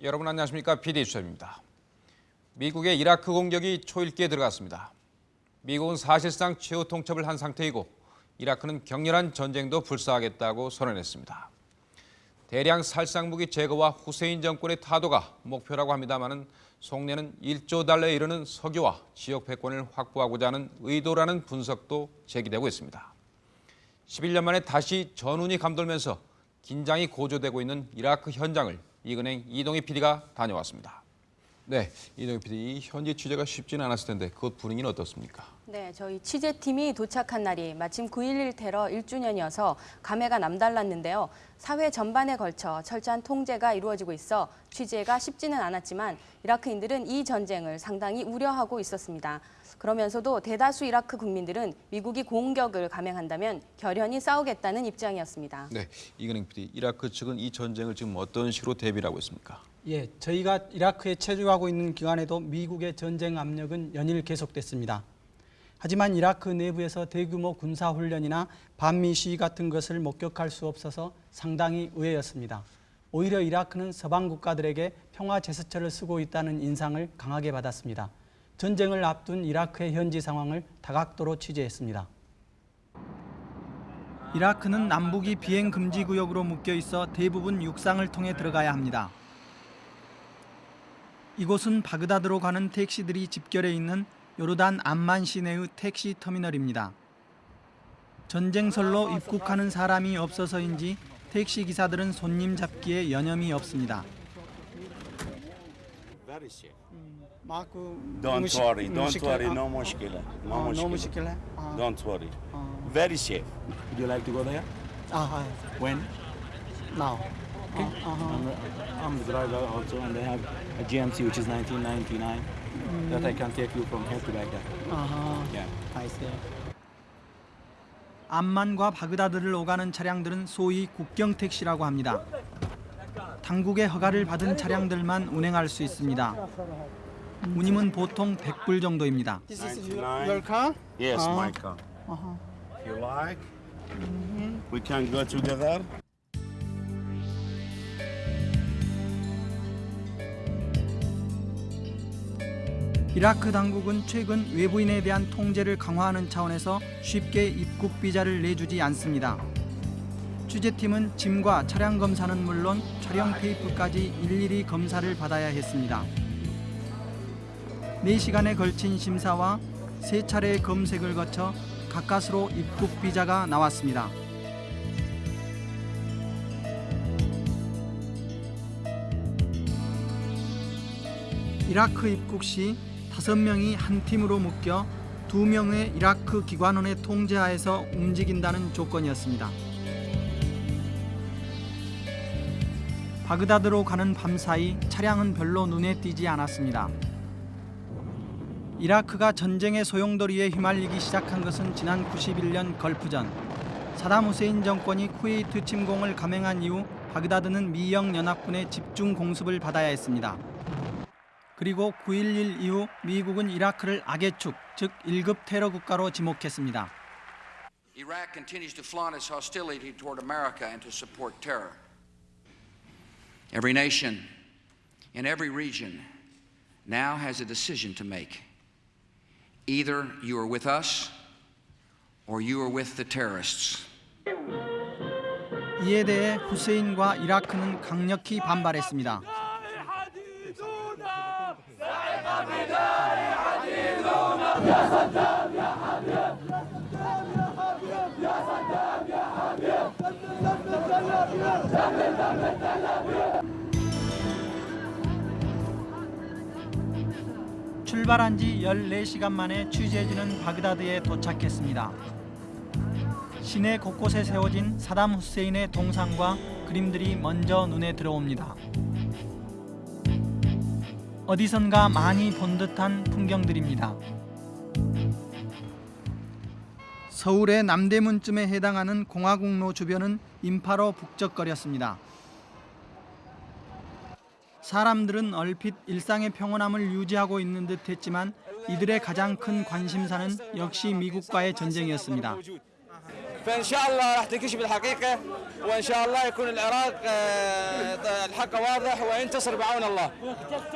여러분 안녕하십니까? PD 수첩입니다. 미국의 이라크 공격이 초읽기에 들어갔습니다. 미국은 사실상 최후 통첩을 한 상태이고 이라크는 격렬한 전쟁도 불사하겠다고 선언했습니다. 대량 살상무기 제거와 후세인 정권의 타도가 목표라고 합니다마는 속내는 1조 달러에 이르는 석유와 지역 패권을 확보하고자 하는 의도라는 분석도 제기되고 있습니다. 11년 만에 다시 전운이 감돌면서 긴장이 고조되고 있는 이라크 현장을 이근행 이동희 PD가 다녀왔습니다. 네, 이동희 PD, 현지 취재가 쉽지는 않았을 텐데 그곳 분위기는 어떻습니까? 네, 저희 취재팀이 도착한 날이 마침 9.11 테러 1주년이어서 감회가 남달랐는데요. 사회 전반에 걸쳐 철저한 통제가 이루어지고 있어 취재가 쉽지는 않았지만 이라크인들은 이 전쟁을 상당히 우려하고 있었습니다. 그러면서도 대다수 이라크 국민들은 미국이 공격을 감행한다면 결연히 싸우겠다는 입장이었습니다. 네, 이근행 PD, 이라크 측은 이 전쟁을 지금 어떤 식으로 대비를 하고 있습니까? 예, 저희가 이라크에 체류하고 있는 기간에도 미국의 전쟁 압력은 연일 계속됐습니다. 하지만 이라크 내부에서 대규모 군사 훈련이나 반미 시위 같은 것을 목격할 수 없어서 상당히 의외였습니다. 오히려 이라크는 서방 국가들에게 평화 제스처를 쓰고 있다는 인상을 강하게 받았습니다. 전쟁을 앞둔 이라크의 현지 상황을 다각도로 취재했습니다. 이라크는 남북이 비행 금지 구역으로 묶여 있어 대부분 육상을 통해 들어가야 합니다. 이곳은 바그다드로 가는 택시들이 집결해 있는 요르단 암만 시내의 택시 터미널입니다. 전쟁설로 입국하는 사람이 없어서인지 택시 기사들은 손님 잡기에 여념이 없습니다. Don't worry, don't worry, no mushkila. No 아, mushkila. 너무 시킬래? 아, Don't worry. 아, Very safe. Would you like to go there? 아, When? now. Okay. I'm, I'm the driver also, and I have a GMC which is 1999 that I can take you from here to Baghdad. 아하, Yeah. I see. 암만과 바그다드를 오가는 차량들은 소위 국경 택시라고 합니다. 당국의 허가를 받은 차량들만 운행할 수 있습니다. 운임은 보통 100불 정도입니다. This is 99. your, your car? Yes, my car. If you like, we can go together. 이라크 당국은 최근 외부인에 대한 통제를 강화하는 차원에서 쉽게 입국 비자를 내주지 않습니다. 취재팀은 짐과 차량 검사는 물론 촬영 테이프까지 일일이 검사를 받아야 했습니다. 4시간에 걸친 심사와 세 차례의 검색을 거쳐 가까스로 입국 비자가 나왔습니다. 이라크 입국 시 다섯 명이 한 팀으로 묶여 두 명의 이라크 기관원의 통제하에서 움직인다는 조건이었습니다. 바그다드로 가는 밤사이 차량은 별로 눈에 띄지 않았습니다. 이라크가 전쟁의 소용돌이에 휘말리기 시작한 것은 지난 91년 걸프전 사담 후세인 정권이 쿠웨이트 침공을 감행한 이후 바그다드는 미영 연합군의 집중 공습을 받아야 했습니다. 그리고 9.11 이후 미국은 이라크를 악의 축, 즉 1급 테러 국가로 지목했습니다. Iraq continues to flaunt its hostility toward America and to support terror. Every nation in every region now has a decision to make. Either you are with us or you are with the terrorists. 이에 대해 후세인과 이라크는 강력히 반발했습니다. 출발한 지 14시간 만에 취재진은 바그다드에 도착했습니다. 시내 곳곳에 세워진 사담 후세인의 동상과 그림들이 먼저 눈에 들어옵니다. 어디선가 많이 본 듯한 풍경들입니다. 서울의 남대문쯤에 해당하는 공화국로 주변은 인파로 북적거렸습니다. 사람들은 얼핏 일상의 평온함을 유지하고 있는 듯 했지만 이들의 가장 큰 관심사는 역시 미국과의 전쟁이었습니다. فان شاء الله راح تنكشف الحقيقه وان شاء الله يكون العراق آه، الحق واضح وينتصر بعون الله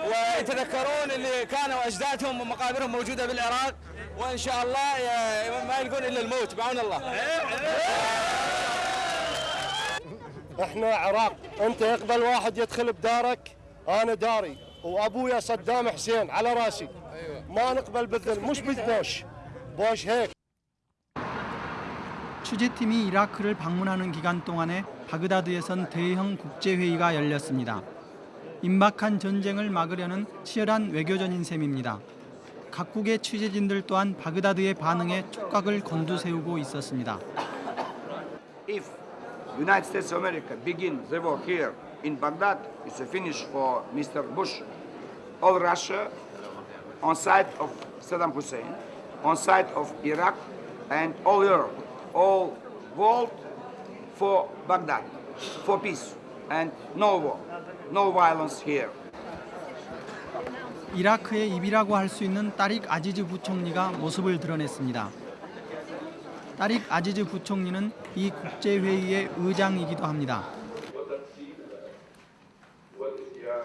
ويتذكرون اللي كانوا اجدادهم ومقابرهم موجوده بالعراق وان شاء الله آه، ما يلقون الا الموت بعون الله احنا عراق انت يقبل واحد يدخل بدارك انا داري وابويا صدام حسين على راسي ما نقبل بالذل مش بالبوش بوش هيك 취재팀이 이라크를 방문하는 기간 동안에 바그다드에선 대형 국제회의가 열렸습니다. 임박한 전쟁을 막으려는 치열한 외교전인 셈입니다. 각국의 취재진들 또한 바그다드의 반응에 촉각을 곤두세우고 있었습니다. if United States of America begin the war here in Baghdad, it's a finish for Mr. Bush. All Russia on side of Saddam Hussein, on side of Iraq, and all Europe, all world for Baghdad, for peace and no war, no violence here. 이라크의 입이라고 할 수 있는 따릭 아지즈 부총리가 모습을 드러냈습니다. 따릭 아지즈 부총리는 이 국제회의의 의장이기도 합니다.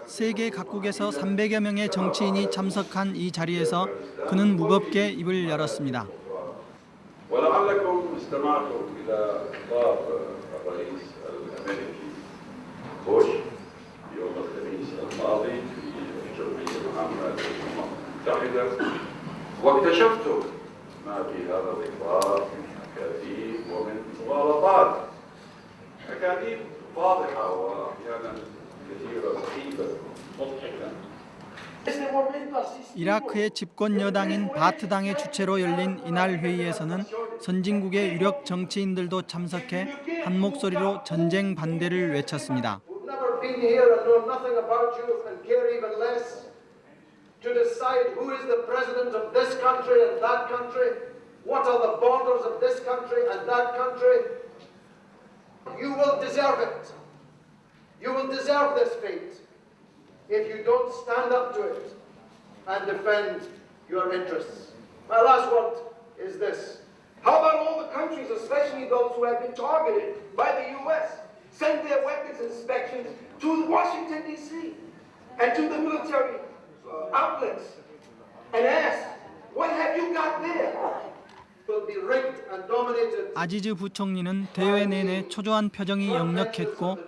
세계 각국에서 300여 명의 정치인이 참석한 이 자리에서 그는 무겁게 입을 열었습니다. الجمعية العامة للأمم المتحدة واكتشفتم ما في هذا الإخبار من أكاذيب ومن مغالطات أكاذيب واضحة وأحيانا كثيرة سخيفة مضحكة 이라크의 집권 여당인 바트당의 주최로 열린 이날 회의에서는 선진국의 유력 정치인들도 참석해 한 목소리로 전쟁 반대를 외쳤습니다. To decide who is the president of this country and that country, what are the borders of this country and that country. You will deserve it. You will deserve this fate if you don't stand up to it and defend your interests. My last word is this. How about all the countries, especially those who have been targeted by the U.S., send their weapons inspections to Washington, D.C., and to the military outlets and ask, what have you got there? 아지즈 부총리는 대회 내내 초조한 표정이 역력했고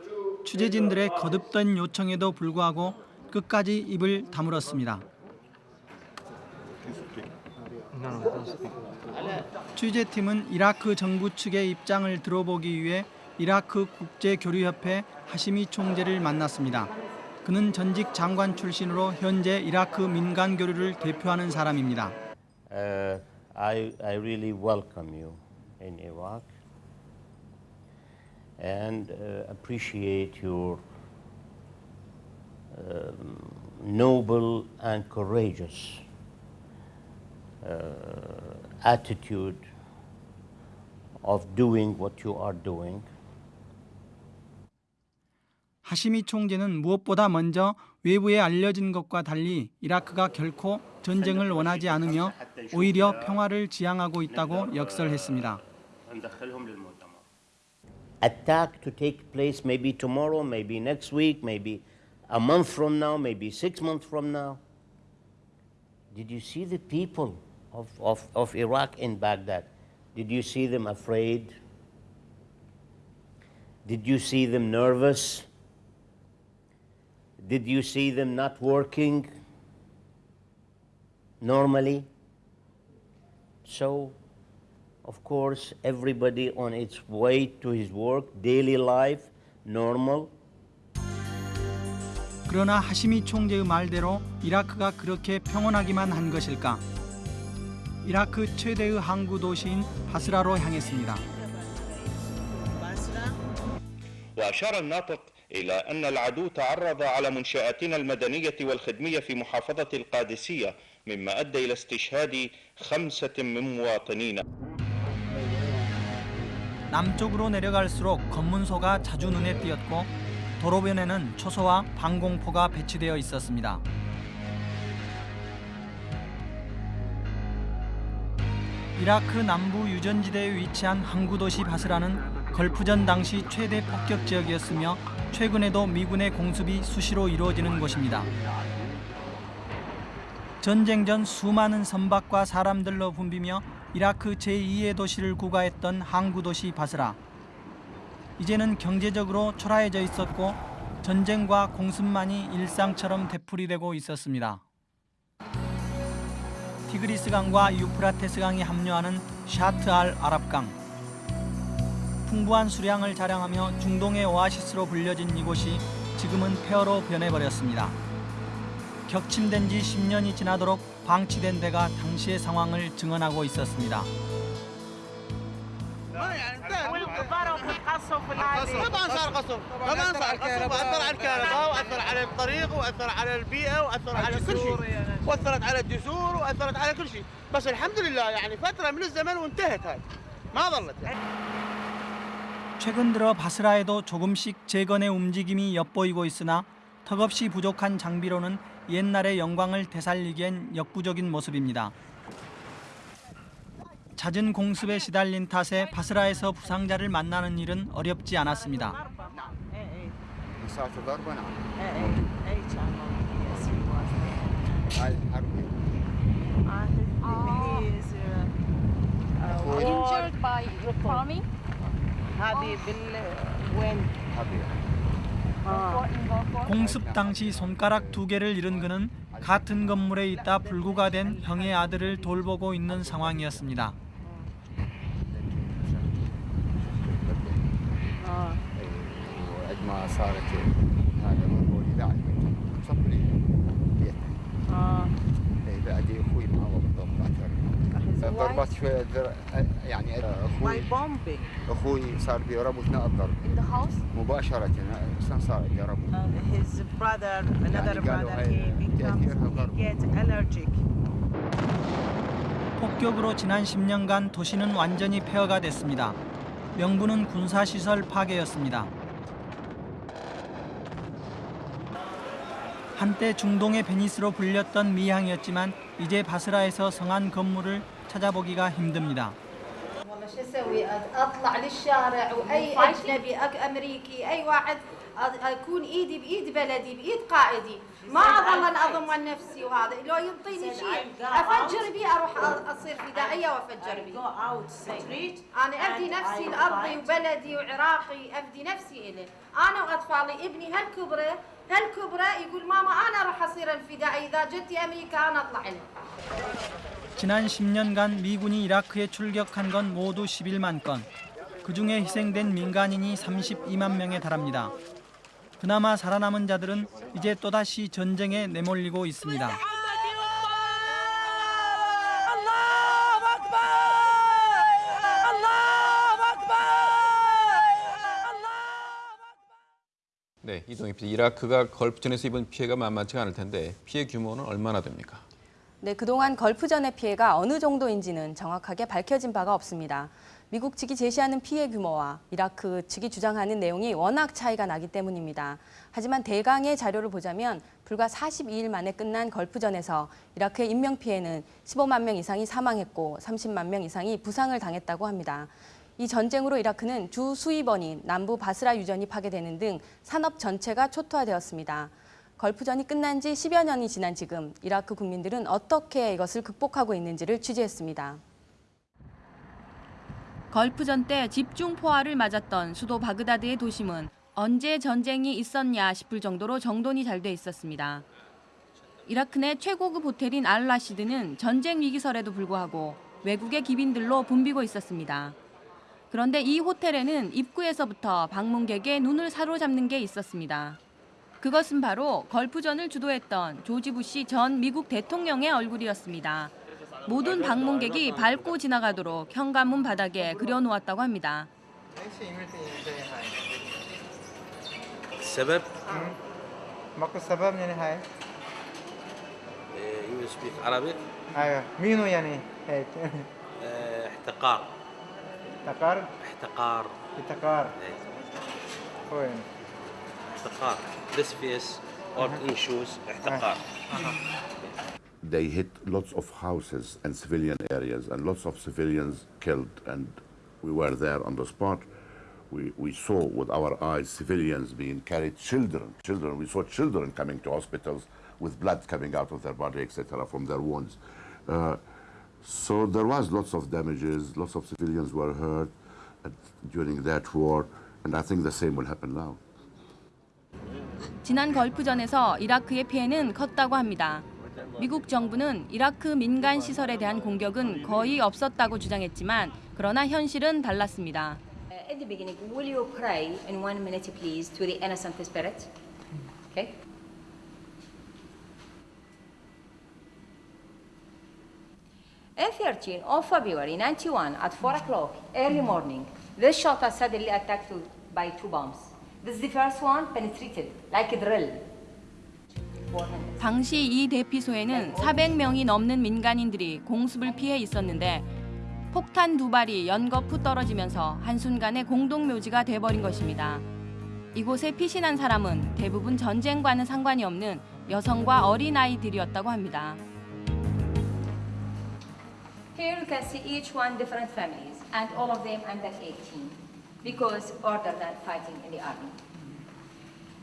취재진들의 거듭된 요청에도 불구하고 끝까지 입을 다물었습니다. 취재팀은 이라크 정부 측의 입장을 들어보기 위해 이라크 국제교류협회 하시미 총재를 만났습니다. 그는 전직 장관 출신으로 현재 이라크 민간 교류를 대표하는 사람입니다. Uh, I, I really welcome you in Iraq and uh, appreciate your um, noble and courageous uh, attitude of doing what you are doing. 하시미 총재는 무엇보다 먼저 외부에 알려진 것과 달리 이라크가 결코 전쟁을 원하지 않으며 오히려 평화를 지향하고 있다고 역설했습니다. attack to take place maybe tomorrow, maybe next week, maybe a month from now, maybe six months from now. Did you see the people of, of, of Iraq in Baghdad? Did you see them afraid? Did you see them nervous? Did you see them not working normally? So, of course, everybody on its way to his work, daily life, normal. 그러나 하시미 총재의 말대로 이라크가 그렇게 평온하기만 한 것일까? 이라크 최대의 항구 도시인 바스라로 향했습니다. وأشار الناطق إلى أن العدو تعرض على منشآتنا المدنية والخدمية في محافظة القادسية مما أدى إلى استشهاد خمسة من مواطنينا 남쪽으로 내려갈수록 검문소가 자주 눈에 띄었고 도로변에는 초소와 방공포가 배치되어 있었습니다. 이라크 남부 유전지대에 위치한 항구 도시 바스라는 걸프전 당시 최대 폭격 지역이었으며 최근에도 미군의 공습이 수시로 이루어지는 곳입니다. 전쟁 전 수많은 선박과 사람들로 붐비며 이라크 제2의 도시를 구가했던 항구 도시 바스라. 이제는 경제적으로 초라해져 있었고 전쟁과 공습만이 일상처럼 되풀이되고 있었습니다. 티그리스 강과 유프라테스 강이 합류하는 샤트 알 아랍강. 풍부한 수량을 자랑하며 중동의 오아시스로 불려진 이곳이 지금은 폐허로 변해버렸습니다. 격침된 지 10년이 지나도록 방치된 데가 당시의 상황을 증언하고 있었습니다. طبعا صار قصف طبعا صار قصف واثر على الكهرباء واثر على الطريق واثر على البيئه واثر على كل شيء واثرت على الجسور واثرت على كل شيء بس الحمد لله يعني فتره من الزمن وانتهت هاي ما ظلت يعني. 최근 들어 바스라에도 조금씩 재건의 움직임이 엿보이고 있으나 턱없이 부족한 장비로는 옛날의 영광을 되살리기엔 역부족인 모습입니다. 잦은 공습에 시달린 탓에 바스라에서 부상자를 만나는 일은 어렵지 않았습니다. هذه بال وين؟ 공습 당시 손가락 두 개를 잃은 그는 같은 건물에 있다 불구가 된 형의 아들을 돌보고 있는 상황이었습니다. وعد ما صارت هذا مربول بعد صفري بيت اي بعدي اخوي معه بالضبط اكثر ضربات شويه در... يعني اخوي اخوي صار في ربو اثناء الضرب In the house? مباشره اصلا صار عندي ربو his brother another يعني قالوا brother هاي he becomes تاثيرها he ضرب gets allergic 폭격으로 지난 10년간 도시는 완전히 폐허가 됐습니다. 명분은 군사시설 파괴였습니다. 한때 중동의 베니스로 불렸던 미항이었지만 이제 바스라에서 성한 건물을 찾아보기가 힘듭니다. أسوي أطلع للشارع وأي أجنبي أك- أمريكي أي واحد أكون إيدي بإيد بلدي بإيد قائدي. ما اظل أضمن نفسي وهذا. لو يعطيني شيء أفجر بيه أروح أصير فدائية وأفجر بيه أنا افدي نفسي لأرضي وبلدي وعراقي افدي نفسي إليه. أنا وأطفالي ابني هالكبرة هالكبرة يقول ماما أنا راح أصير الفدائي إذا جتي أمريكا أنا أطلع له 지난 10년간 미군이 이라크에 출격한 건 모두 11만 건. 그중에 희생된 민간인이 32만 명에 달합니다. 그나마 살아남은 자들은 이제 또다시 전쟁에 내몰리고 있습니다. 네, 이동희 PD. 이라크가 걸프전에서 입은 피해가 만만치가 않을 텐데 피해 규모는 얼마나 됩니까? 네, 그동안 걸프전의 피해가 어느 정도인지는 정확하게 밝혀진 바가 없습니다. 미국 측이 제시하는 피해 규모와 이라크 측이 주장하는 내용이 워낙 차이가 나기 때문입니다. 하지만 대강의 자료를 보자면 불과 42일 만에 끝난 걸프전에서 이라크의 인명피해는 15만 명 이상이 사망했고 30만 명 이상이 부상을 당했다고 합니다. 이 전쟁으로 이라크는 주 수입원인 남부 바스라 유전이 파괴되는 등 산업 전체가 초토화되었습니다. 걸프전이 끝난 지 10여 년이 지난 지금 이라크 국민들은 어떻게 이것을 극복하고 있는지를 취재했습니다. 걸프전 때 집중 포화를 맞았던 수도 바그다드의 도심은 언제 전쟁이 있었냐 싶을 정도로 정돈이 잘 돼 있었습니다. 이라크 내 최고급 호텔인 알라시드는 전쟁 위기설에도 불구하고 외국의 기빈들로 붐비고 있었습니다. 그런데 이 호텔에는 입구에서부터 방문객의 눈을 사로잡는 게 있었습니다. 그것은 바로 걸프전을 주도했던 조지 부시 전 미국 대통령의 얼굴이었습니다. 모든 방문객이 밟고 지나가도록 현관문 바닥에 그려놓았다고 합니다. السبب ماكو سبب يعني هاي يو سبيك عربي ايوه مينو يعني هيك احتقار احتقار احتقار احتقار وين احتقار this face or in shoes احتقار they hit lots of houses and civilian areas, and lots of civilians killed. And we were there on the spot. We, we saw with our eyes civilians being carried, children, children. We saw children coming to hospitals with blood coming out of their body, etc., from their wounds. Uh, so there was lots of damages, lots of civilians were hurt uh, during that war, and I think the same will happen now. 지난 걸프전에서 이라크의 피해는 컸다고 합니다. 미국 정부는 이라크 민간 시설에 대한 공격은 거의 없었다고 주장했지만 그러나 현실은 달랐습니다. In the beginning, will you pray in one minute, please, to the innocent spirit? Okay. In 13 of February 91 at 4 o'clock early morning, this shelter suddenly attacked by two bombs. This is the first one penetrated like a drill. 당시 이 대피소에는 400명이 넘는 민간인들이 공습을 피해 있었는데 폭탄 두 발이 연거푸 떨어지면서 한순간에 공동묘지가 돼버린 것입니다. 이곳에 피신한 사람은 대부분 전쟁과는 상관이 없는 여성과 어린아이들이었다고 합니다. Here you can see each one different families and all of them under 18 because order than fighting in the army.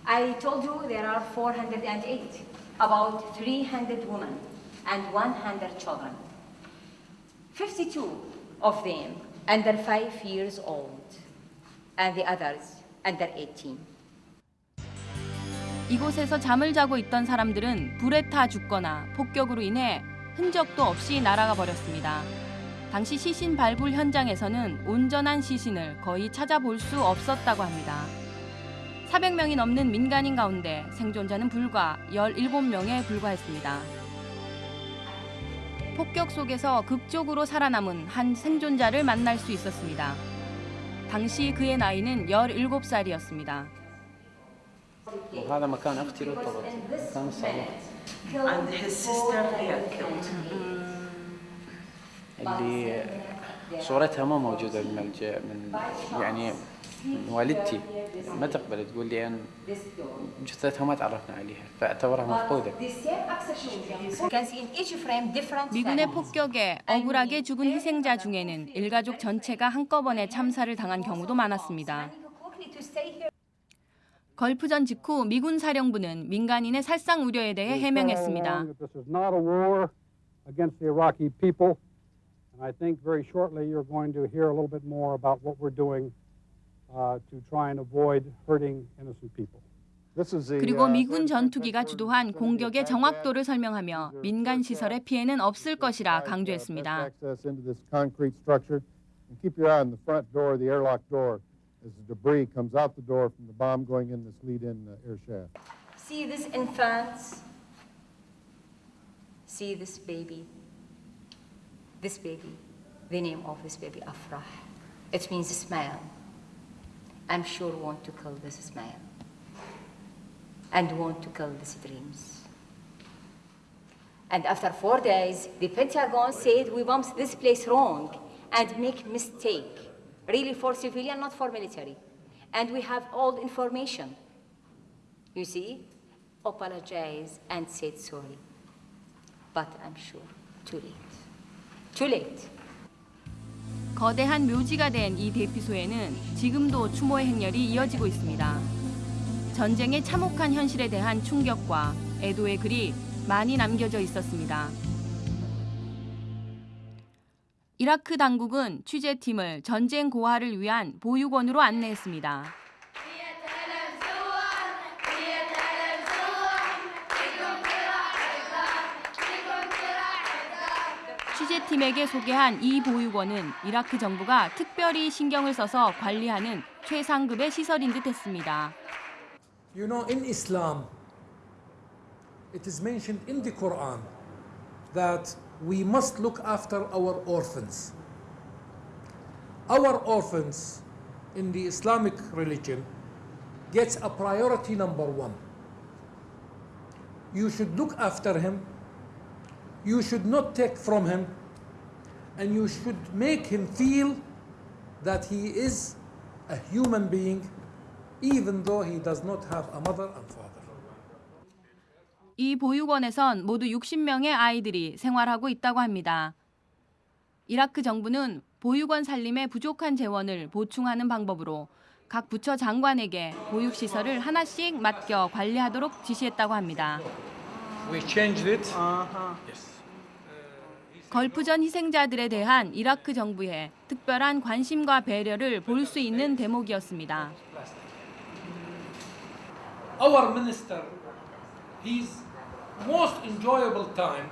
I told you there are 408, about 300 women and 100 children. 52 of them under 5 years old and the others under 18. 이곳에서 잠을 자고 있던 사람들은 불에 타 죽거나 폭격으로 인해 흔적도 없이 날아가 버렸습니다. 당시 시신 발굴 현장에서는 온전한 시신을 거의 찾아볼 수 없었다고 합니다. 400명이 넘는 민간인 가운데 생존자는 불과 17명에 불과했습니다. 폭격 속에서 극적으로 살아남은 한 생존자를 만날 수 있었습니다. 당시 그의 나이는 17살이었습니다. اللي صورتها ما موجودة بالملجأ من يعني من والدتي ما تقبل تقول لي أن جثتها ما تعرفنا عليها فاعتبرها مفقودة You can see in each frame different 미군의 families. 폭격에 억울하게 죽은 희생자 중에는 일가족 전체가 한꺼번에 참사를 당한 경우도 많았습니다. Quickly to stay here. 걸프전 직후 미군 사령부는 민간인의 살상 우려에 대해 해명했습니다. And I think very shortly you're going to hear a little bit more about what we're doing uh, to try and avoid hurting innocent people. This is the, 그리고 uh, 미군 전투기가 주도한 공격의 정확도를 설명하며 민간 시설의 피해는 없을 것이라 강조했습니다. access into this concrete structure. And keep your eye on the front door, the airlock door, as the debris comes out the door from the bomb going in this lead-in uh, air shaft. See this infant. See this baby. This baby. The name of this baby, Afrah. It means smile. I'm sure want to kill this smile. And want to kill these dreams. And after four days, the Pentagon said we bombed this place wrong and make mistake. Really for civilian, not for military. And we have all information. You see, apologize and said sorry. But I'm sure too late. Too late. 거대한 묘지가 된 이 대피소에는 지금도 추모의 행렬이 이어지고 있습니다. 전쟁의 참혹한 현실에 대한 충격과 애도의 글이 많이 남겨져 있었습니다. 이라크 당국은 취재팀을 전쟁 고아를 위한 보육원으로 안내했습니다. 팀에게 소개한 이 보육원은 이라크 정부가 특별히 신경을 써서 관리하는 최상급의 시설인 듯 했습니다. You know, in Islam, it is mentioned in the Quran that we must look after our orphans. Our orphans in the Islamic religion gets a priority number one. You should look after him. You should not take from him. And you should make him feel that he is a human being even though he does not have a mother and father. 이 보육원에선 모두 60명의 아이들이 생활하고 있다고 합니다. 이라크 정부는 보육원 살림에 부족한 재원을 보충하는 방법으로 각 부처 장관에게 보육시설을 하나씩 맡겨 관리하도록 지시했다고 합니다. We changed it. Yes. 걸프전 희생자들에 대한 이라크 정부의 특별한 관심과 배려를 볼 수 있는 대목이었습니다. Our minister, his most enjoyable time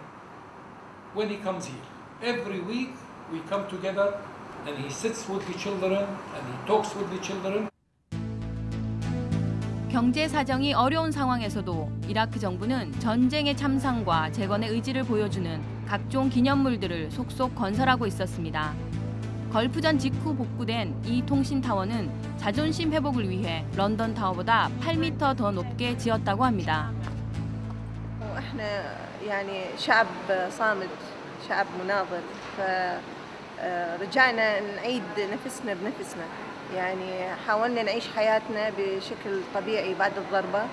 when he comes here. Every week we come together and he sits with the children and he talks with the children. 경제 사정이 어려운 상황에서도 이라크 정부는 전쟁의 참상과 재건의 의지를 보여주는 각종 기념물들을 속속 건설하고 있었습니다. 걸프전 직후 복구된 이 통신 타워는 자존심 회복을 위해 런던 타워보다 8m 더 높게 지었다고 합니다. مناضل فرجعنا نعيد نفسنا بنفسنا يعني حاولنا نعيش حياتنا بشكل طبيعي بعد الضربة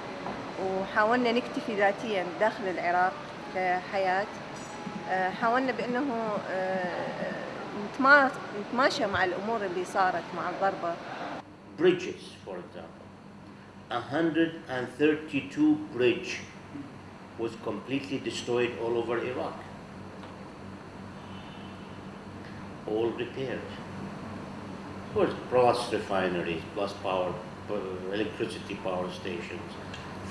وحاولنا نكتفي ذاتيا داخل العراق كحياة حاولنا بأنه نتماشى مع الأمور اللي صارت مع الضربة Bridges, for example. 132 bridge was completely destroyed all over Iraq. All repaired. Of plus refineries, plus power, uh, electricity power stations,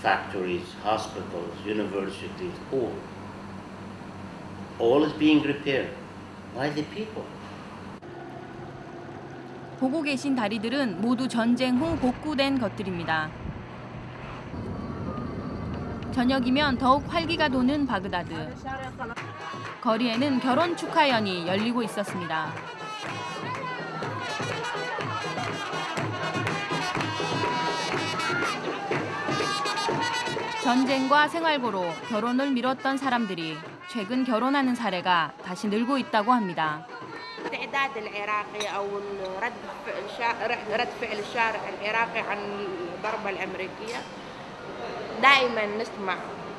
factories, hospitals, universities, all. All is being repaired by the people. 보고 계신 다리들은 모두 전쟁 후 복구된 것들입니다. 저녁이면 더욱 활기가 도는 바그다드. 거리에는 결혼 축하연이 열리고 있었습니다. 전쟁과 생활고로 결혼을 미뤘던 사람들이 최근 결혼하는 사례가 다시 늘고 있다고 합니다. التعداد العراقي او رد فعل رد فعل الشارع العراقي عن الضربه الامريكيه دائما نسمع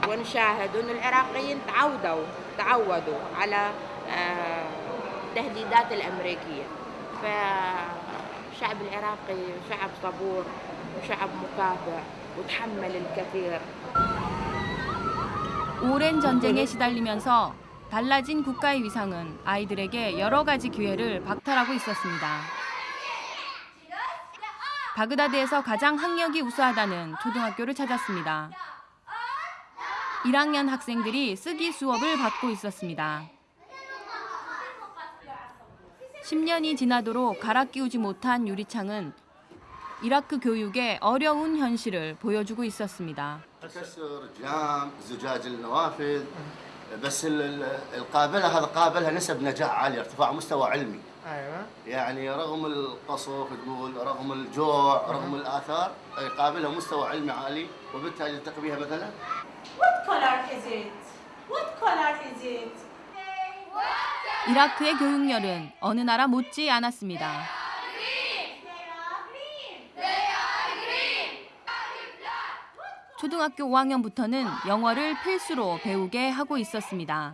ونشاهد ان العراقيين تعودوا تعودوا على التهديدات الامريكيه فالشعب العراقي شعب صبور وشعب مكافح وتحمل الكثير 오랜 전쟁에 시달리면서 달라진 국가의 위상은 아이들에게 여러 가지 기회를 박탈하고 있었습니다. 바그다드에서 가장 학력이 우수하다는 초등학교를 찾았습니다. 1학년 학생들이 쓰기 수업을 받고 있었습니다. 10년이 지나도록 갈아 끼우지 못한 유리창은 이라크 교육의 어려운 현실을 보여주고 있었습니다. كسر جام زجاج النوافذ بس القابله هذا قابلها نسب نجاح عاليه ارتفاع مستوى علمي ايوه يعني رغم القصف تقول رغم الجوع رغم الاثار قابلها مستوى علمي عالي وبالتالي نلتقي بها مثلا What color is it? What color is it? 이라크의 교육열은 어느 나라 못지 않았습니다. 초등학교 5학년부터는 영어를 필수로 배우게 하고 있었습니다.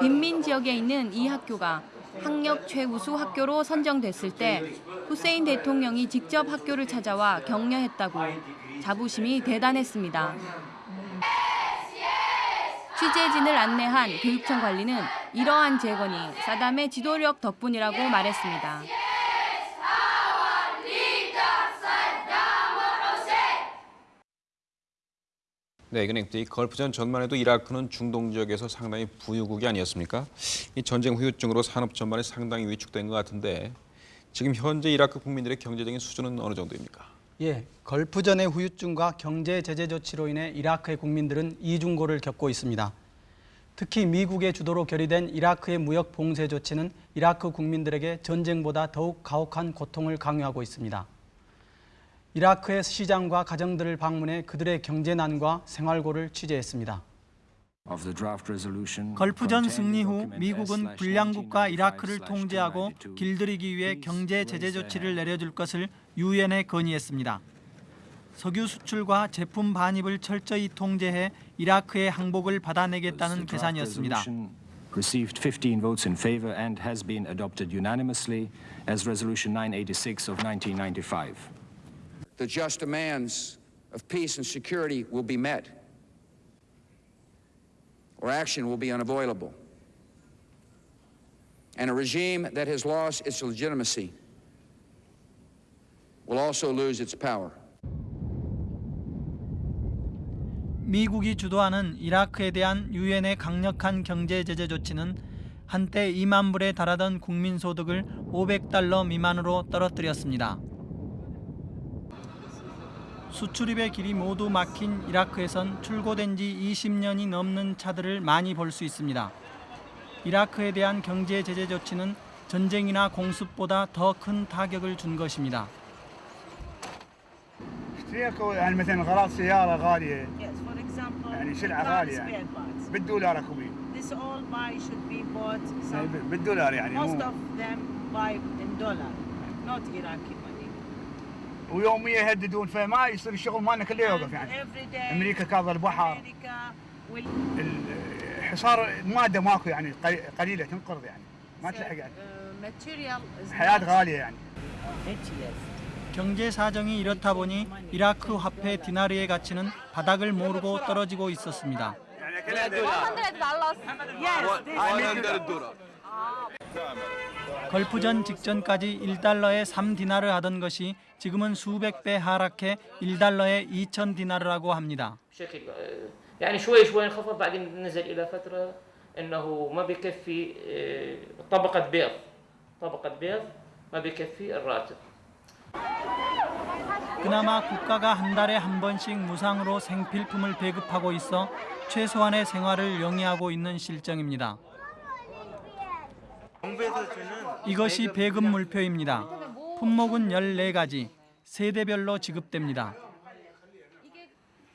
빈민 지역에 있는 이 학교가 학력 최우수 학교로 선정됐을 때 후세인 대통령이 직접 학교를 찾아와 격려했다고 자부심이 대단했습니다. 취재진을 안내한 교육청 관리는 이러한 재건이 사담의 지도력 덕분이라고 말했습니다. 네, 이건 이 걸프전 전만 해도 이라크는 중동 지역에서 상당히 부유국이 아니었습니까? 이 전쟁 후유증으로 산업 전반에 상당히 위축된 것 같은데 지금 현재 이라크 국민들의 경제적인 수준은 어느 정도입니까? 예, 걸프전의 후유증과 경제 제재 조치로 인해 이라크의 국민들은 이중고를 겪고 있습니다. 특히 미국의 주도로 결의된 이라크의 무역 봉쇄 조치는 이라크 국민들에게 전쟁보다 더욱 가혹한 고통을 강요하고 있습니다. 이라크의 시장과 가정들을 방문해 그들의 경제난과 생활고를 취재했습니다. 걸프전 승리 후 미국은 불량국가 이라크를 통제하고 길들이기 위해 경제 제재 조치를 내려줄 것을 유엔에 건의했습니다. 석유 수출과 제품 반입을 철저히 통제해 이라크의 항복을 받아내겠다는 계산이었습니다. received 15 votes in favor and has been adopted unanimously as Resolution 986 of 1995. The just demands of peace and security will be met, or action will be unavoidable. And a regime that has lost its legitimacy will also lose its power. 미국이 주도하는 이라크에 대한 유엔의 강력한 경제 제재 조치는 한때 2만 불에 달하던 국민 소득을 500달러 미만으로 떨어뜨렸습니다. 수출입의 길이 모두 막힌 이라크에선 출고된 지 20년이 넘는 차들을 많이 볼 수 있습니다. 이라크에 대한 경제 제재 조치는 전쟁이나 공습보다 더 큰 타격을 준 것입니다. ويوميا يهددون فما يصير الشغل مالنا كله يوقف يعني Every day, امريكا كاظ البحر America will الحصار الماده ماكو يعني قلي- قليله تنقرض يعني ما تلحق يعني uh, material is حياه not غاليه يعني 경제 사정이 이렇다 보니 이라크 화폐 디나르의 가치는 바닥을 모르고 떨어지고 있었습니다. 걸프전 직전까지 1달러에 3디나르 하던 것이 지금은 수백 배 하락해 1달러에 2천 디나르라고 합니다. بشكل يعني شوي شوي انخفض بعدين نزل الى فتره انه ما بكفي آه، طبقه بيض طبقه بيض ما بكفي الراتب 그나마 국가가 한 달에 한 번씩 무상으로 생필품을 배급하고 있어 최소한의 생활을 영위하고 있는 실정입니다. 정부에서 주는 이것이 배급 물표입니다. 품목은 14가지, 세대별로 지급됩니다.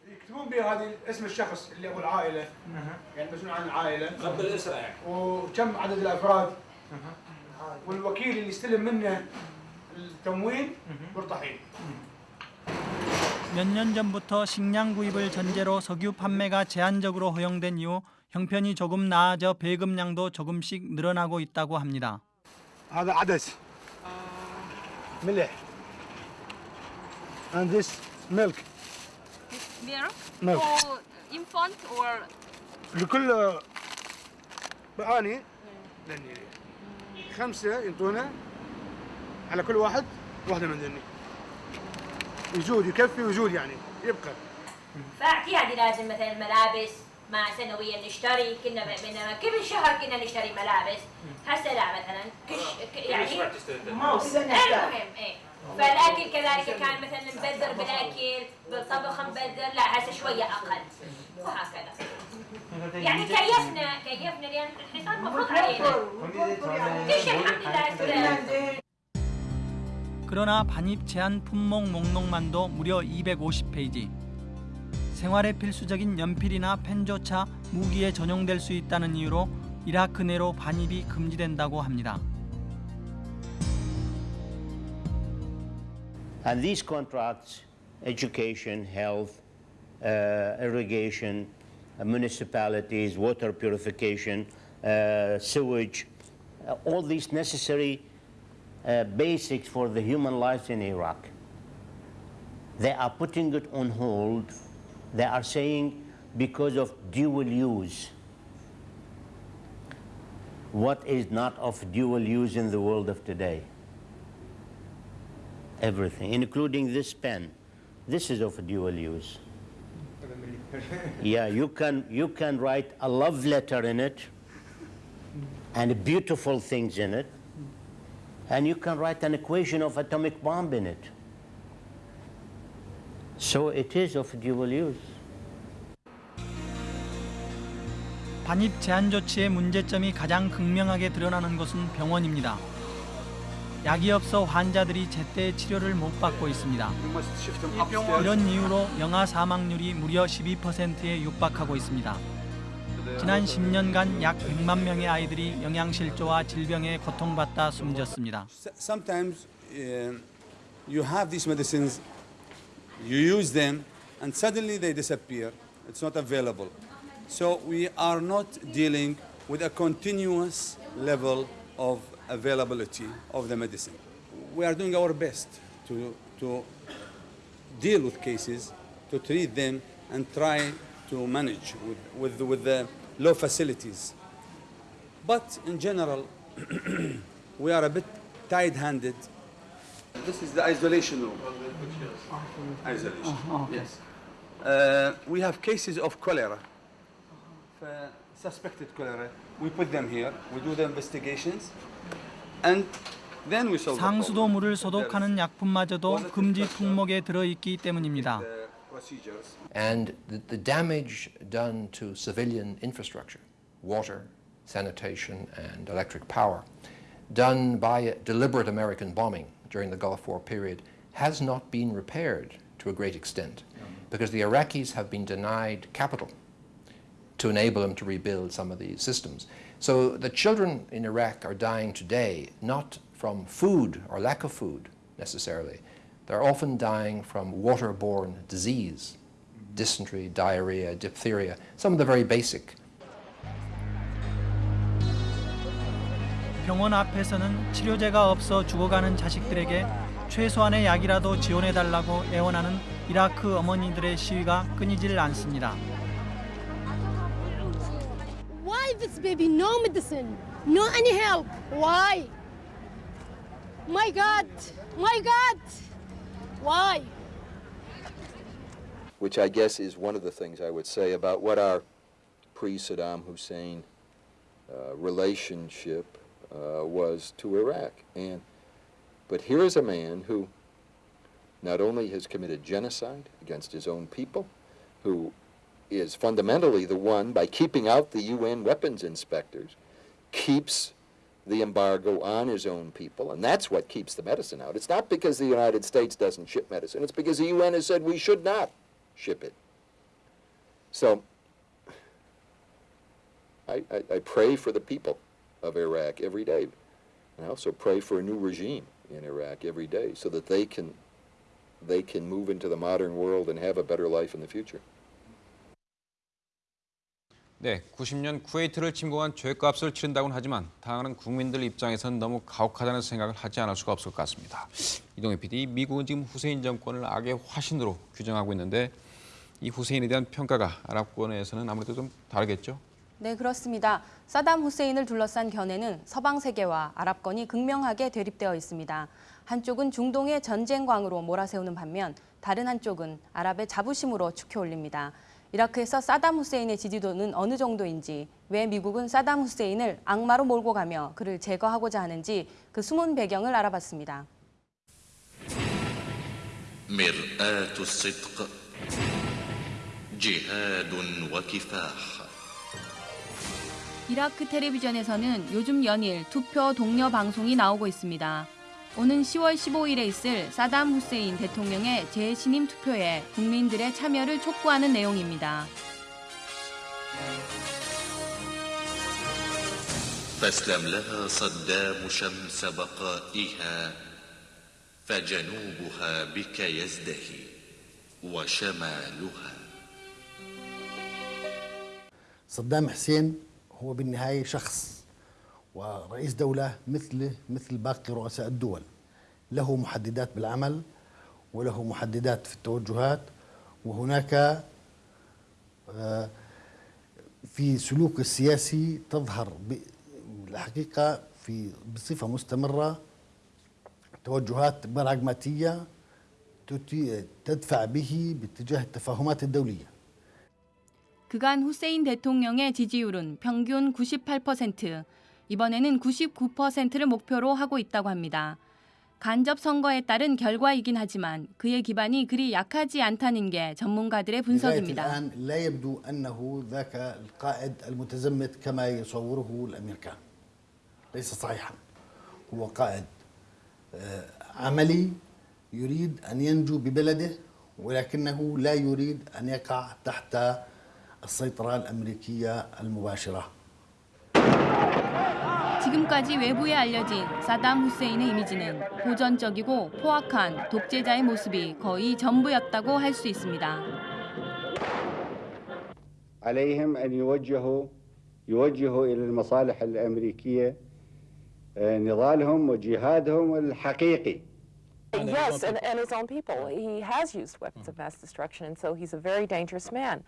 يكتبون بها هذه اسم الشخص اللي ابو العائله يعني مسؤول عن العائله قبل الاسره يعني وكم عدد الافراد والوكيل اللي يستلم منه التموين مرتاحين 몇 년 전부터 식량 구입을 전제로 석유 판매가 제한적으로 허용된 이후 형편이 조금 나아져 배급량도 조금씩 늘어나고 있다고 합니다. هذا عدس ملح and this milk Milk? Milk. For infant or لكل بآني لاني خمسة ينطونا على كل واحد واحدة من ذني يزود يكفي ويزود يعني يبقى فاعتيادي لازم مثلا الملابس ما سنويا نشتري كنا بينما كل شهر كنا نشتري ملابس هسه لا مثلا كش ك- يعني موسم. المهم ايه فالاكل كذلك كان مثلا نبذر بالاكل بالطبخ نبذر لا هسه شويه اقل وهكذا يعني كيفنا كيفنا لان الحصار مفروض علينا كل شيء الحمد لله 그러나 반입 제한 품목 목록만도 무려 250페이지. 생활에 필수적인 연필이나 펜조차 무기에 전용될 수 있다는 이유로 이라크 내로 반입이 금지된다고 합니다. And these contracts, education, health, uh, irrigation, uh, municipalities, water purification, uh, sewage, uh, all these necessary uh, basics for the human life in Iraq. They are putting it on hold. They are saying because of dual use. What is not of dual use in the world of today? Everything, including this pen. This is of dual use. Yeah, you can, you can write a love letter in it and beautiful things in it, and you can write an equation of atomic bomb in it. So it is of dual use. 반입 제한 조치의 문제점이 가장 극명하게 드러나는 곳은 병원입니다. 약이 없어 환자들이 제때 치료를 못 받고 있습니다. 이런 이유로 영아 사망률이 무려 12%에 육박하고 있습니다. 지난 10년간 약 100만 명의 아이들이 영양실조와 질병에 고통받다 숨졌습니다. sometimes um, you have these medicines You use them, and suddenly they disappear. It's not available. So we are not dealing with a continuous level of availability of the medicine. We are doing our best to, to deal with cases, to treat them, and try to manage with, with, with the low facilities. But in general, we are a bit tight-handed. This is the isolation room. Isolation. Yes. Uh, we have cases of cholera, uh, suspected cholera. We put them here. We do the investigations, and then we solve the problem. 상수도 물을 소독하는 약품마저도 금지 품목에 들어 있기 때문입니다. procedures. and the, the damage done to civilian infrastructure, water, sanitation, and electric power, done by a deliberate American bombing during the Gulf War period, has not been repaired to a great extent because the Iraqis have been denied capital to enable them to rebuild some of these systems. So the children in Iraq are dying today not from food or lack of food necessarily. They're often dying from waterborne disease, dysentery, diarrhea, diphtheria, some of the very basic. 병원 앞에서는 치료제가 없어 죽어가는 자식들에게 최소한의 약이라도 지원해달라고 애원하는 이라크 어머니들의 시위가 끊이질 않습니다. Why this baby no medicine, no any help? Why? My God, my God, why? which I guess is one of the things I would say about what our pre-Saddam Hussein uh, relationship uh, was to Iraq. And but here is a man who not only has committed genocide against his own people, who is fundamentally the one, by keeping out the UN weapons inspectors, keeps the embargo on his own people, and that's what keeps the medicine out. It's not because the United States doesn't ship medicine, it's because the UN has said we should not ship it. So I, I, I pray for the people of Iraq every day. And I also pray for a new regime in Iraq every day so that they can they can move into the modern world and have a better life in the future. 네, 90년 쿠웨이트를 침공한 죄값을 치른다고는 하지만 당하는 국민들 입장에선 너무 가혹하다는 생각을 하지 않을 수가 없을 것 같습니다. 이동희 PD, 미국은 지금 후세인 정권을 악의 화신으로 규정하고 있는데 이 후세인에 대한 평가가 아랍권에서는 아무래도 좀 다르겠죠? 네, 그렇습니다. 사담 후세인을 둘러싼 견해는 서방 세계와 아랍권이 극명하게 대립되어 있습니다. 한쪽은 중동의 전쟁광으로 몰아세우는 반면 다른 한쪽은 아랍의 자부심으로 축혀 올립니다. 이라크에서 사담 후세인의 지지도는 어느 정도인지, 왜 미국은 사담 후세인을 악마로 몰고 가며 그를 제거하고자 하는지 그 숨은 배경을 알아봤습니다. مرآة الصدق جهاد وكفاح 이라크 텔레비전에서는 요즘 연일 투표 동료 방송이 나오고 있습니다. 오는 10월 15일에 있을 사담 후세인 대통령의 재신임 투표에 국민들의 참여를 촉구하는 내용입니다. فاسلم لها صدام شمس بقائها فجنوبها بك يزدهي وشمالها صدام حسين هو بالنهاية شخص ورئيس دولة مثله مثل باقي رؤساء الدول. له محددات بالعمل وله محددات في التوجهات وهناك آه، في سلوك السياسي تظهر الحقيقة في بصفة مستمرة توجهات براغماتية تدفع به باتجاه التفاهمات الدولية. 그간 후세인 대통령의 지지율은 평균 98%, 이번에는 99%를 목표로 하고 있다고 합니다. 간접 선거에 따른 결과이긴 하지만 그의 기반이 그리 약하지 않다는 게 전문가들의 لغاية 분석입니다. الآن لا يبدو أنه ذاك القائد المتزمت كما يصوره الأمريكان ليس صحيحا هو قائد آه، عملي يريد أن ينجو ببلده ولكنه لا يريد أن يقع تحت السيطرة الأمريكية المباشرة 지금까지 외부에 알려진 사담 후세인의 이미지는 고전적이고 포악한 독재자의 모습이 거의 전부였다고 할 수 있습니다. عليهم أن يوجهوا يوجهوا إلى المصالح الأمريكية نضالهم وجهادهم الحقيقي Yes, and, and his own people. He has used weapons of mass destruction, and so he's a very dangerous man.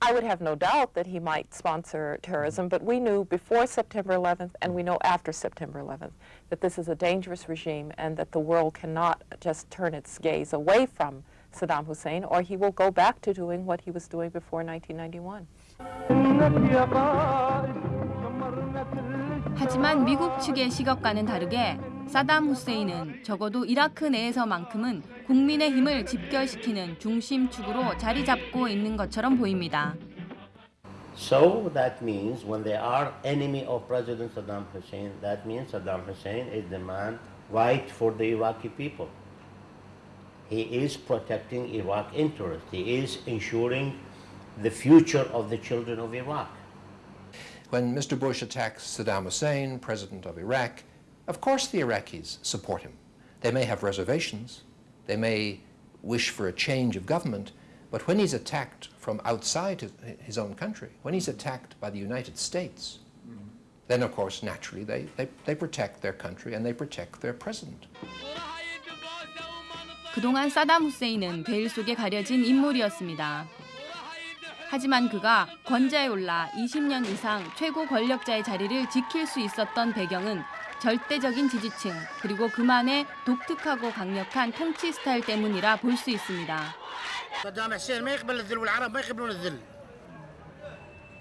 I would have no doubt that he might sponsor terrorism, but we knew before September 11th, and we know after September 11th, that this is a dangerous regime and that the world cannot just turn its gaze away from Saddam Hussein, or he will go back to doing what he was doing before 1991. 하지만 미국 측의 시각과는 다르게 사담 후세인은 적어도 이라크 내에서만큼은 국민의 힘을 집결시키는 중심축으로 자리 잡고 있는 것처럼 보입니다. So that means when they are enemy of President Saddam Hussein, that means Saddam Hussein is the man right for the Iraqi people. He is protecting Iraq interests. He is ensuring the future of the children of Iraq. When Mr. Bush attacks Saddam Hussein, president of Iraq, of course the Iraqis support him. They may have reservations, they may wish for a change of government, but when he's attacked from outside his, his own country, when he's attacked by the United States, then of course naturally they, they, they protect their country and they protect their president. 그동안 사담 후세인은 베일 속에 가려진 인물이었습니다. 하지만 그가 권좌에 올라 20년 이상 최고 권력자의 자리를 지킬 수 있었던 배경은 절대적인 지지층 그리고 그만의 독특하고 강력한 통치 스타일 때문이라 볼 수 있습니다. صدام حسين ما يقبل الذل والعرب ما يقبلون الذل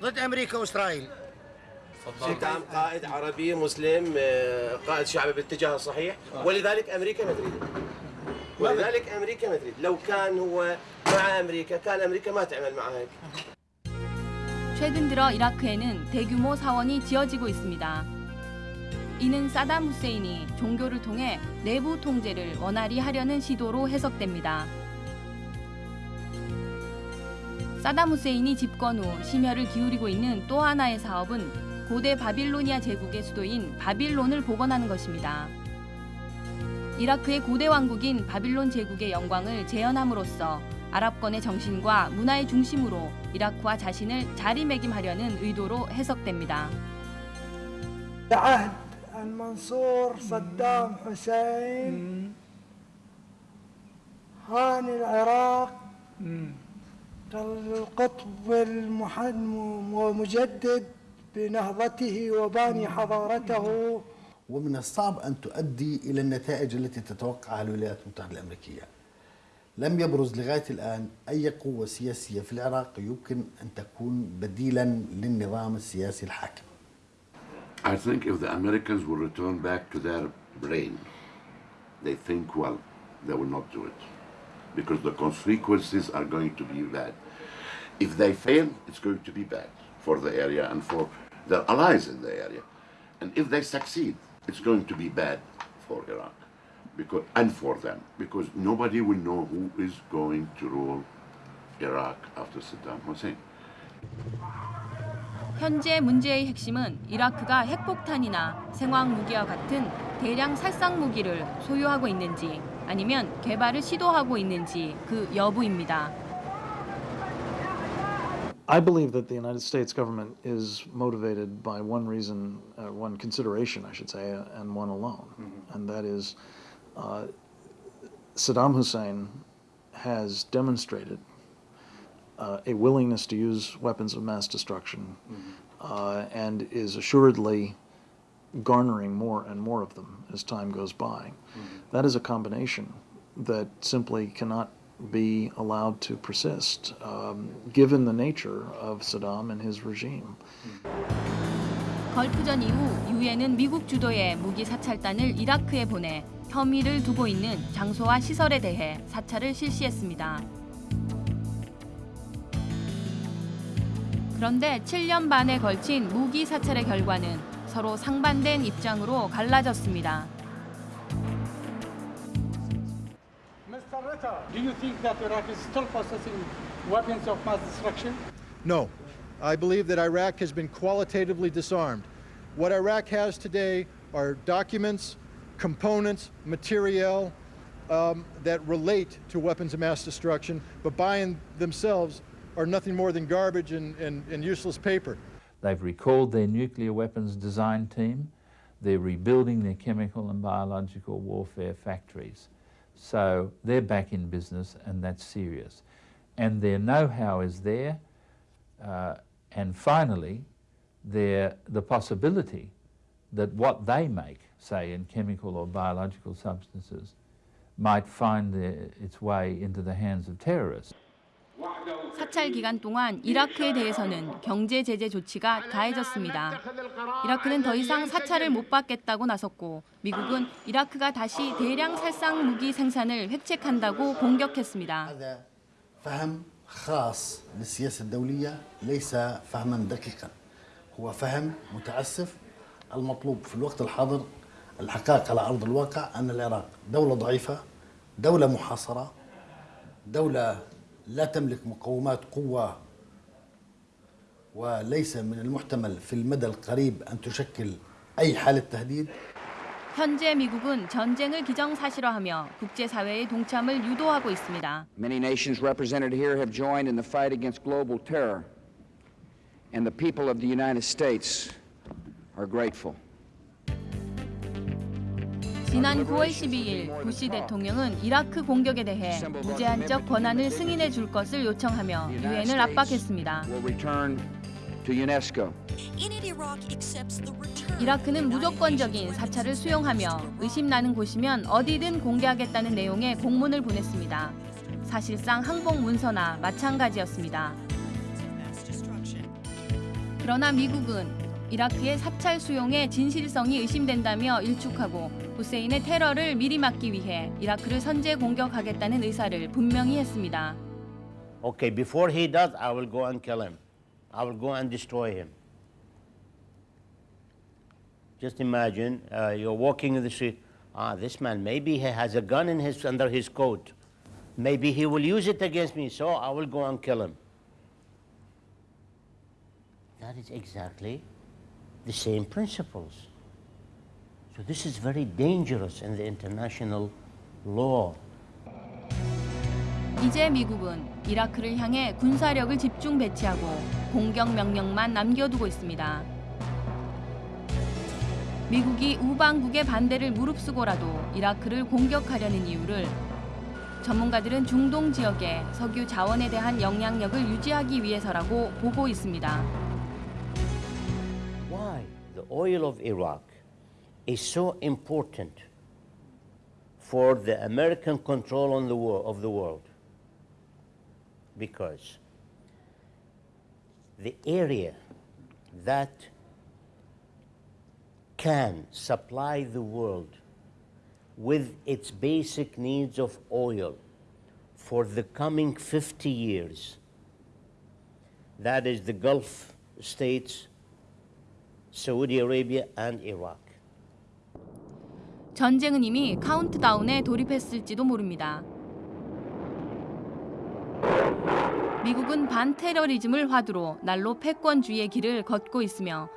ضد امريكا واسرائيل صدام قائد عربي مسلم آه، قائد شعبي باتجاه الصحيح ولذلك امريكا ما تريد ولذلك امريكا ما تريد لو كان هو مع امريكا كان امريكا ما تعمل معه هيك 최근 들어 이라크에는 대규모 사원이 지어지고 있습니다. 이는 사담 후세인이 종교를 통해 내부 통제를 원활히 하려는 시도로 해석됩니다. 사담 후세인이 집권 후 심혈을 기울이고 있는 또 하나의 사업은 고대 바빌로니아 제국의 수도인 바빌론을 복원하는 것입니다. 이라크의 고대 왕국인 바빌론 제국의 영광을 재현함으로써 아랍권의 정신과 문화의 중심으로 이라크와 자신을 자리매김하려는 의도로 해석됩니다. المنصور صدام حسين. هان العراق. القطب المحن- ومجدد بنهضته وباني حضارته. ومن الصعب أن تؤدي إلى النتائج التي تتوقعها الولايات المتحدة الأمريكية. لم يبرز لغاية الآن أي قوة سياسية في العراق يمكن أن تكون بديلا للنظام السياسي الحاكم. I think if the Americans will return back to their brain, they think well, they will not do it. Because the consequences are going to be bad. If they fail, it's going to be bad for the area and for their allies in the area. And if they succeed, it's going to be bad for Iraq because, and for them. Because nobody will know who is going to rule Iraq after Saddam Hussein. 현재 문제의 핵심은 이라크가 핵폭탄이나 생화학 무기와 같은 대량 살상 무기를 소유하고 있는지 아니면 개발을 시도하고 있는지 그 여부입니다. I believe that the United States government is motivated by one reason, uh, one consideration, I should say, uh, and one alone, and that is uh, Saddam Hussein has demonstrated uh, a willingness to use weapons of mass destruction uh, and is assuredly garnering more and more of them as time goes by. That is a combination that simply cannot be allowed to persist, um, given the nature of Saddam and his regime. 걸프전 이후 유엔은 미국 주도의 무기 사찰단을 이라크에 보내 혐의를 두고 있는 장소와 시설에 대해 사찰을 실시했습니다. 그런데 7년 반에 걸친 무기 사찰의 결과는 서로 상반된 입장으로 갈라졌습니다. Mr. Ritter, do you think that Iraq is still possessing weapons of mass destruction? No. I believe that Iraq has been qualitatively disarmed. What Iraq has today are documents, components, materiel um, that relate to weapons of mass destruction, but by in themselves are nothing more than garbage and, and, and useless paper. They've recalled their nuclear weapons design team. They're rebuilding their chemical and biological warfare factories. So they're back in business and that's serious. And their know-how is there. Uh, and finally, their, the possibility that what they make, say in chemical or biological substances, might find their, its way into the hands of terrorists. 사찰 기간 동안 이라크에 대해서는 경제 제재 조치가 가해졌습니다. 이라크는 더 이상 사찰을 못 받겠다고 나섰고 미국은 이라크가 다시 대량 살상 무기 생산을 획책한다고 공격했습니다. هذا فهم خاص للسياسة الدولية ليس فهما دقيقا هو فهم متعسف المطلوب في الوقت الحاضر الحقائق على أرض الواقع أن العراق دولة ضعيفة دولة محاصرة دولة لا تملك مقومات قوة وليس من المحتمل في المدى القريب أن تشكل أي حالة تهديد 현재 미국은 전쟁을 기정사실화하며 국제사회의 동참을 유도하고 있습니다. Many nations represented here have joined in the fight against global terror, and the people of the United States are grateful. 지난 9월 12일 부시 대통령은 이라크 공격에 대해 무제한적 권한을 승인해 줄 것을 요청하며 유엔을 압박했습니다. 이라크는 무조건적인 사찰을 수용하며 의심 나는 곳이면 어디든 공개하겠다는 내용의 공문을 보냈습니다. 사실상 항복 문서나 마찬가지였습니다. 그러나 미국은 이라크의 사찰 수용의 진실성이 의심된다며 일축하고 후세인의 테러를 미리 막기 위해 이라크를 선제 공격하겠다는 의사를 분명히 했습니다. Okay, before he does, I will go and kill him. I will go and destroy him. Just imagine uh, you're walking in the street. Ah, this man, maybe he has a gun in his, under his coat. Maybe he will use it against me, so I will go and kill him. That is exactly the same principles. So this is very dangerous in the international law. 이제 미국은 이라크를 향해 군사력을 집중 배치하고 공격 명령만 남겨두고 있습니다. 미국이 우방국의 반대를 무릅쓰고라도 이라크를 공격하려는 이유를 전문가들은 중동 지역의 석유 자원에 대한 영향력을 유지하기 위해서라고 보고 있습니다. The oil of Iraq is so important for the American control on the of the world? Because the area that can supply the world with its basic needs of oil for the coming 50 years, that is the Gulf states, Saudi Arabia, and Iraq. 전쟁은 이미 카운트다운에 돌입했을지도 모릅니다. 미국은 반테러리즘을 화두로 날로 패권주의의 길을 걷고 있으며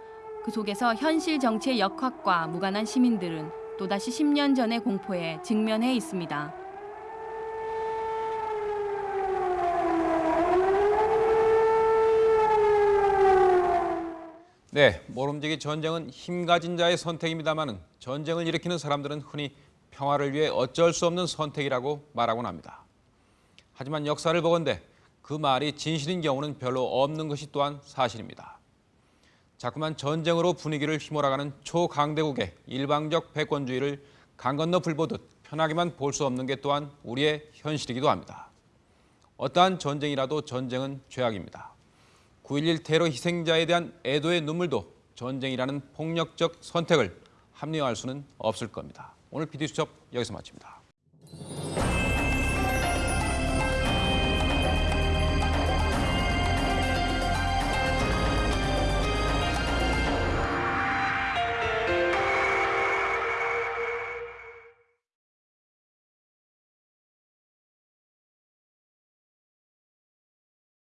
그 속에서 현실 정치의 역학과 무관한 시민들은 또다시 10년 전의 공포에 직면해 있습니다. 네, 모름지기 전쟁은 힘 가진 자의 선택입니다마는 전쟁을 일으키는 사람들은 흔히 평화를 위해 어쩔 수 없는 선택이라고 말하곤 합니다. 하지만 역사를 보건대 그 말이 진실인 경우는 별로 없는 것이 또한 사실입니다. 자꾸만 전쟁으로 분위기를 휘몰아가는 초강대국의 일방적 패권주의를 강 건너 불 보듯 편하게만 볼 수 없는 게 또한 우리의 현실이기도 합니다. 어떠한 전쟁이라도 전쟁은 죄악입니다. 9.11 테러 희생자에 대한 애도의 눈물도 전쟁이라는 폭력적 선택을 합리화할 수는 없을 겁니다. 오늘 PD수첩 여기서 마칩니다.